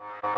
you